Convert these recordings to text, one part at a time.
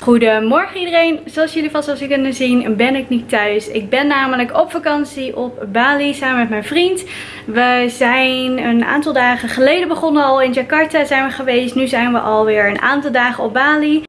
Goedemorgen iedereen. Zoals jullie vast als kunnen zien ben ik niet thuis. Ik ben namelijk op vakantie op Bali samen met mijn vriend. We zijn een aantal dagen geleden begonnen al in Jakarta zijn we geweest. Nu zijn we alweer een aantal dagen op Bali.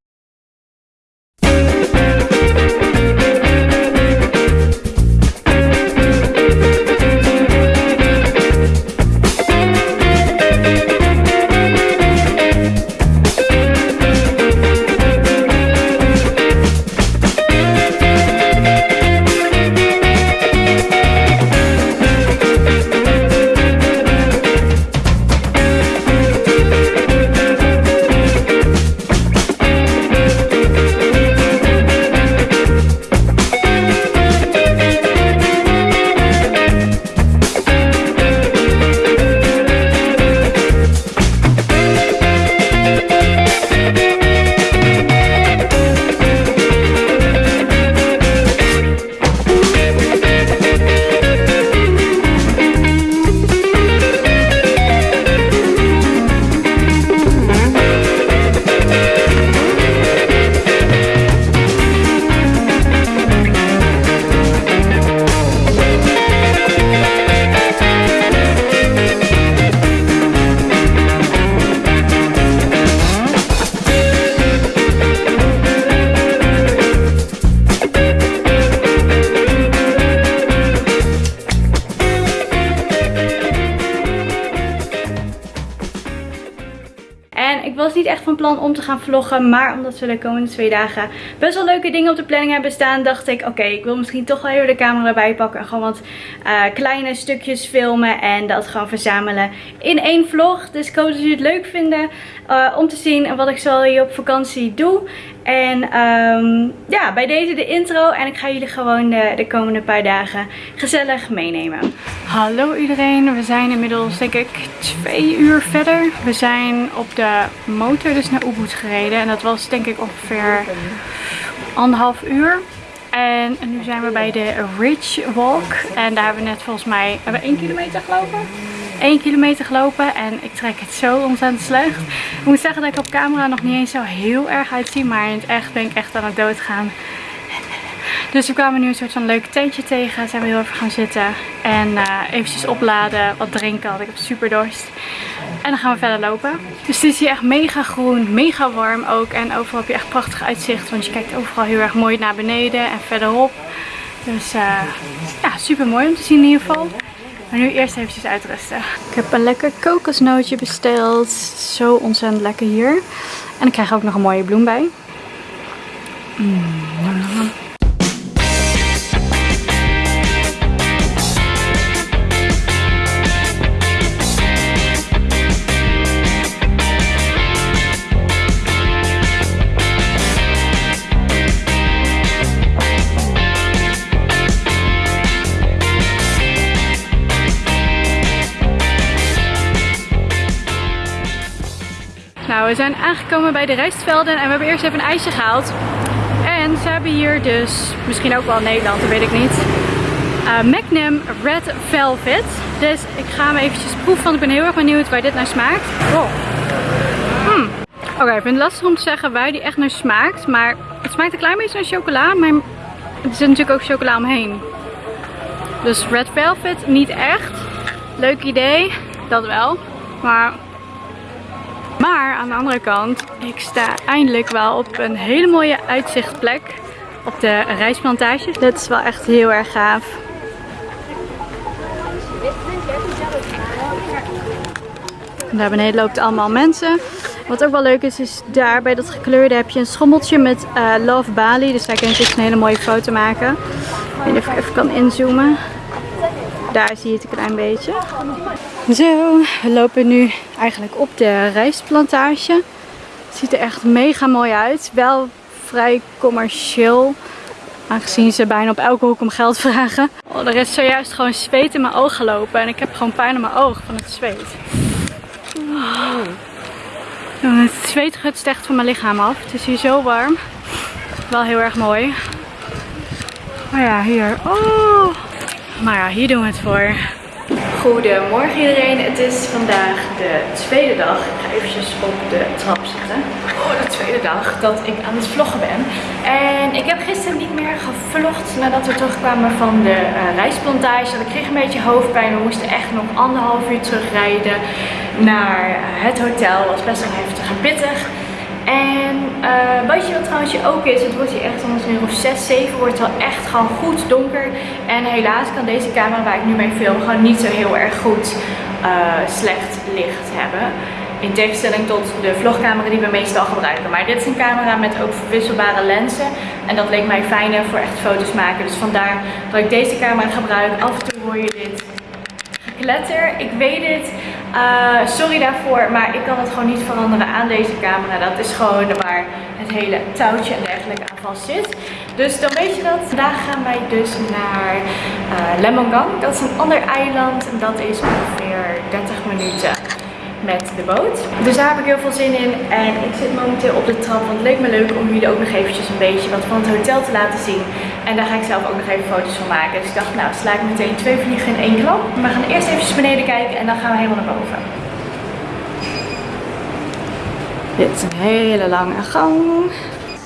Was niet echt van plan om te gaan vloggen. Maar omdat we de komende twee dagen best wel leuke dingen op de planning hebben staan. Dacht ik oké ik wil misschien toch wel even de camera erbij pakken. En gewoon wat uh, kleine stukjes filmen. En dat gewoon verzamelen in één vlog. Dus ik hoop dat jullie het leuk vinden uh, om te zien wat ik zo hier op vakantie doe. En um, ja, bij deze de intro. En ik ga jullie gewoon de, de, komende paar dagen gezellig meenemen. Hallo iedereen. We zijn inmiddels denk ik twee uur verder. We zijn op de motor dus naar Ubud gereden. En dat was denk ik ongeveer anderhalf uur. En nu zijn we bij de Ridge Walk. En daar hebben we net volgens mij hebben we 1 kilometer gelopen. 1 kilometer gelopen en ik trek het zo ontzettend slecht. Ik moet zeggen dat ik op camera nog niet eens zo heel erg uitzie. Maar in het echt ben ik echt aan het doodgaan. Dus we kwamen nu een soort van leuk tentje tegen. Zijn we heel even gaan zitten. En uh, eventjes opladen, wat drinken. Want ik heb super dorst. En dan gaan we verder lopen. Dus het is hier echt mega groen, mega warm ook. En overal heb je echt prachtig uitzicht. Want je kijkt overal heel erg mooi naar beneden en verderop. Dus uh, ja, super mooi om te zien in ieder geval. Maar nu eerst eventjes uitrusten. Ik heb een lekker kokosnootje besteld. Zo ontzettend lekker hier. En ik krijg ook nog een mooie bloem bij. Mm. Nou, we zijn aangekomen bij de rijstvelden en we hebben eerst even een ijsje gehaald. En ze hebben hier dus, misschien ook wel Nederland, dat weet ik niet, uh, Magnum Red Velvet. Dus ik ga hem eventjes proeven, want ik ben heel erg benieuwd waar dit naar smaakt. Oh. Hmm. Oké, ik vind het lastig om te zeggen waar die echt naar smaakt. Maar het smaakt een klein beetje naar chocola, maar er zit natuurlijk ook chocola omheen. Dus Red Velvet niet echt. Leuk idee, dat wel. Maar maar aan de andere kant, ik sta eindelijk wel op een hele mooie uitzichtplek op de rijstplantage. Dit is wel echt heel erg gaaf. Daar beneden loopt allemaal mensen. Wat ook wel leuk is, is daar bij dat gekleurde heb je een schommeltje met uh, Love Bali. Dus daar kun je een hele mooie foto maken. Ik weet niet of ik even kan inzoomen. Daar zie je het een klein beetje. Zo, we lopen nu eigenlijk op de rijstplantage. Ziet er echt mega mooi uit. Wel vrij commercieel. Aangezien ze bijna op elke hoek om geld vragen. Oh, er is zojuist gewoon zweet in mijn oog gelopen. En ik heb gewoon pijn in mijn oog van het zweet. Oh. Het zweet gutst echt van mijn lichaam af. Het is hier zo warm. Wel heel erg mooi. Maar ja, hier. Oh. Maar ja, hier doen we het voor. Goedemorgen iedereen, het is vandaag de tweede dag. Ik ga eventjes op de trap zitten. Oh, de tweede dag dat ik aan het vloggen ben. En ik heb gisteren niet meer gevlogd nadat we terugkwamen van de uh, reisplantage. Ik kreeg een beetje hoofdpijn. We moesten echt nog anderhalf uur terugrijden naar eh, het hotel. Het was best wel heftig en pittig. En uh, wat je wat trouwens ook is, het wordt hier echt om uur of 6, 7 wordt het wel echt gewoon goed donker. En helaas kan deze camera waar ik nu mee film gewoon niet zo heel erg goed uh, slecht licht hebben. In tegenstelling tot de vlogcamera die we meestal gebruiken. Maar dit is een camera met ook verwisselbare lenzen. En dat leek mij fijner voor echt foto's maken. Dus vandaar dat ik deze camera gebruik. Af en toe hoor je dit gekletter. Ik weet het. Uh, sorry daarvoor, maar ik kan het gewoon niet veranderen aan deze camera. Dat is gewoon waar het hele touwtje en dergelijke aan vast zit. Dus dan weet je dat. Vandaag gaan wij dus naar uh, Lemongang. Dat is een ander eiland en dat is ongeveer 30 minuten met de boot. Dus daar heb ik heel veel zin in. En ik zit momenteel op de trap. Want het leek me leuk om jullie ook nog eventjes een beetje wat van het hotel te laten zien. En daar ga ik zelf ook nog even foto's van maken. Dus ik dacht, nou sla ik meteen twee vliegen in één klap. We gaan eerst even beneden kijken en dan gaan we helemaal naar boven. Dit is een hele lange gang.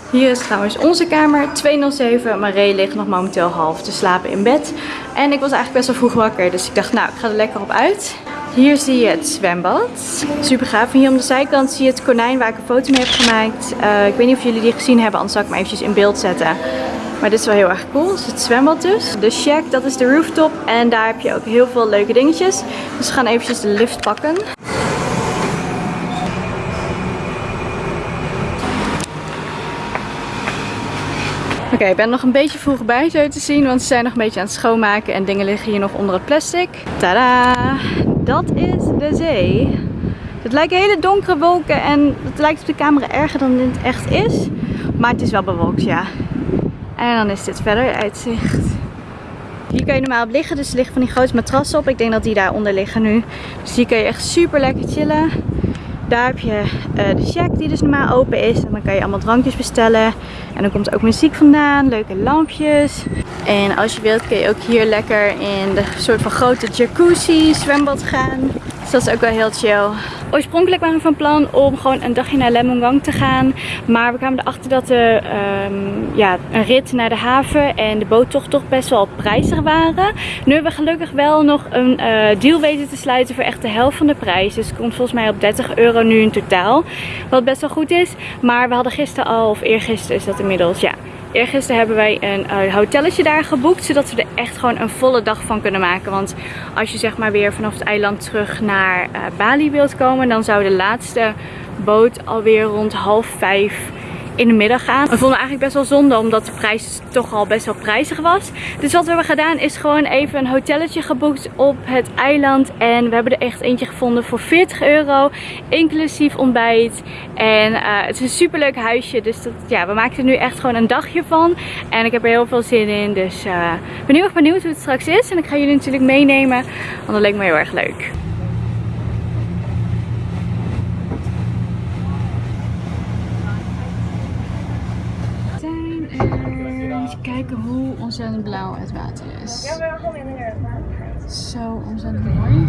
Hier is trouwens onze kamer 207. Marie ligt nog momenteel half te slapen in bed. En ik was eigenlijk best wel vroeg wakker. Dus ik dacht, nou, ik ga er lekker op uit. Hier zie je het zwembad. Super gaaf. En hier om de zijkant zie je het konijn waar ik een foto mee heb gemaakt. Uh, ik weet niet of jullie die gezien hebben, anders zal ik hem eventjes in beeld zetten. Maar dit is wel heel erg cool. Is het zwembad dus. De shack, dat is de rooftop. En daar heb je ook heel veel leuke dingetjes. Dus we gaan eventjes de lift pakken. Oké, ik ben nog een beetje vroeg bij zo te zien, want ze zijn nog een beetje aan het schoonmaken en dingen liggen hier nog onder het plastic. Tada! Dat is de zee. Het lijken hele donkere wolken en het lijkt op de camera erger dan het echt is. Maar het is wel bewolkt, ja. En dan is dit verder uitzicht. Hier kan je normaal op liggen, dus er liggen van die grote matrassen op. Ik denk dat die daaronder liggen nu. Dus hier kan je echt super lekker chillen. Daar heb je uh, de shack die dus normaal open is. En dan kan je allemaal drankjes bestellen. En dan komt ook muziek vandaan, leuke lampjes. En als je wilt kun je ook hier lekker in de soort van grote jacuzzi zwembad gaan. Dus dat is ook wel heel chill. Oorspronkelijk waren we van plan om gewoon een dagje naar Lemongang te gaan. Maar we kwamen erachter dat de, um, ja, een rit naar de haven en de boottocht toch best wel prijzig waren. Nu hebben we gelukkig wel nog een uh, deal weten te sluiten voor echt de helft van de prijs. Dus het komt volgens mij op 30 euro nu in totaal. Wat best wel goed is. Maar we hadden gisteren al, of eergisteren is dat inmiddels, ja Eergisteren hebben wij een uh, hotelletje daar geboekt. Zodat we er echt gewoon een volle dag van kunnen maken. Want als je zeg maar weer vanaf het eiland terug naar uh, Bali wilt komen. Dan zou de laatste boot alweer rond half vijf in de middag gaan. We vonden eigenlijk best wel zonde omdat de prijs toch al best wel prijzig was. Dus wat we hebben gedaan is gewoon even een hotelletje geboekt op het eiland. En we hebben er echt eentje gevonden voor 40 euro. Inclusief ontbijt. En uh, het is een super leuk huisje. Dus dat, ja, we maken er nu echt gewoon een dagje van. En ik heb er heel veel zin in. Dus ik ben heel erg benieuwd hoe het straks is. En ik ga jullie natuurlijk meenemen. Want dat leek me heel erg leuk. Even kijken hoe ontzettend blauw het water is. Zo ontzettend mooi.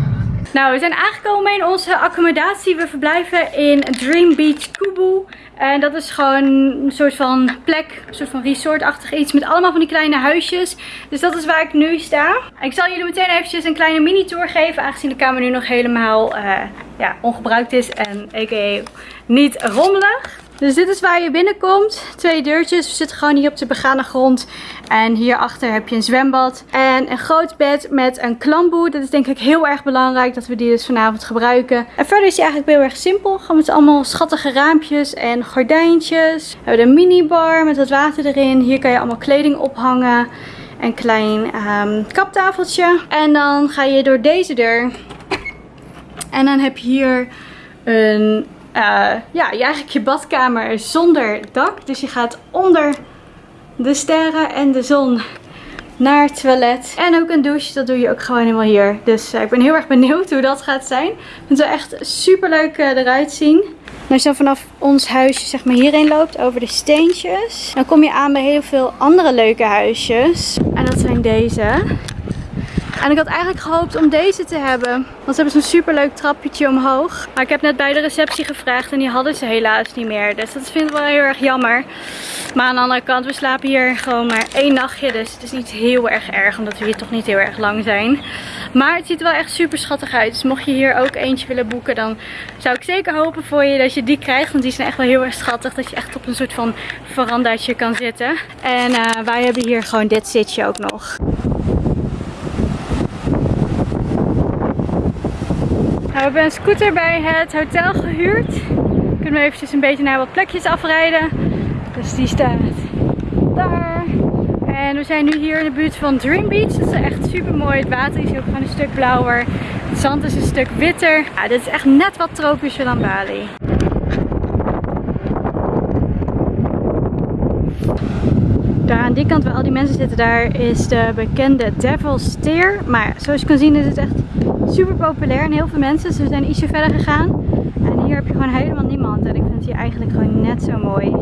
Nou, we zijn aangekomen in onze accommodatie. We verblijven in Dream Beach Kubu. En dat is gewoon een soort van plek, een soort van resortachtig iets met allemaal van die kleine huisjes. Dus dat is waar ik nu sta. Ik zal jullie meteen eventjes een kleine mini tour geven, aangezien de kamer nu nog helemaal uh, ja, ongebruikt is en a.k.a. niet rommelig. Dus dit is waar je binnenkomt. Twee deurtjes. We zitten gewoon hier op de begane grond. En hierachter heb je een zwembad. En een groot bed met een klamboe. Dat is denk ik heel erg belangrijk dat we die dus vanavond gebruiken. En verder is hij eigenlijk heel erg simpel. Gewoon met allemaal schattige raampjes en gordijntjes. We hebben een minibar met wat water erin. Hier kan je allemaal kleding ophangen. Een klein um, kaptafeltje. En dan ga je door deze deur. En dan heb je hier een uh, ja, eigenlijk je badkamer zonder dak. Dus je gaat onder de sterren en de zon naar het toilet. En ook een douche, dat doe je ook gewoon helemaal hier. Dus uh, ik ben heel erg benieuwd hoe dat gaat zijn. Het zal echt super leuk uh, eruit zien. als je dan vanaf ons huisje zeg maar hierheen loopt over de steentjes. Dan kom je aan bij heel veel andere leuke huisjes. En dat zijn deze. En ik had eigenlijk gehoopt om deze te hebben. Want ze hebben zo'n super leuk trappetje omhoog. Maar ik heb net bij de receptie gevraagd en die hadden ze helaas niet meer. Dus dat vind ik wel heel erg jammer. Maar aan de andere kant, we slapen hier gewoon maar één nachtje. Dus het is niet heel erg erg, omdat we hier toch niet heel erg lang zijn. Maar het ziet er wel echt super schattig uit. Dus mocht je hier ook eentje willen boeken, dan zou ik zeker hopen voor je dat je die krijgt. Want die zijn echt wel heel erg schattig. Dat je echt op een soort van verandaatje kan zitten. En uh, wij hebben hier gewoon dit zitje ook nog. Nou, we hebben een scooter bij het hotel gehuurd. Kunnen we eventjes een beetje naar wat plekjes afrijden. Dus die staat daar. En we zijn nu hier in de buurt van Dream Beach. Dat is echt super mooi. Het water is ook gewoon een stuk blauwer. Het zand is een stuk witter. Ja, dit is echt net wat tropischer dan Bali. Daar aan die kant waar al die mensen zitten, daar is de bekende Devil's Stair. Maar zoals je kan zien is het echt super populair en heel veel mensen. We zijn ietsje verder gegaan. En hier heb je gewoon helemaal niemand. En ik vind het hier eigenlijk gewoon net zo mooi.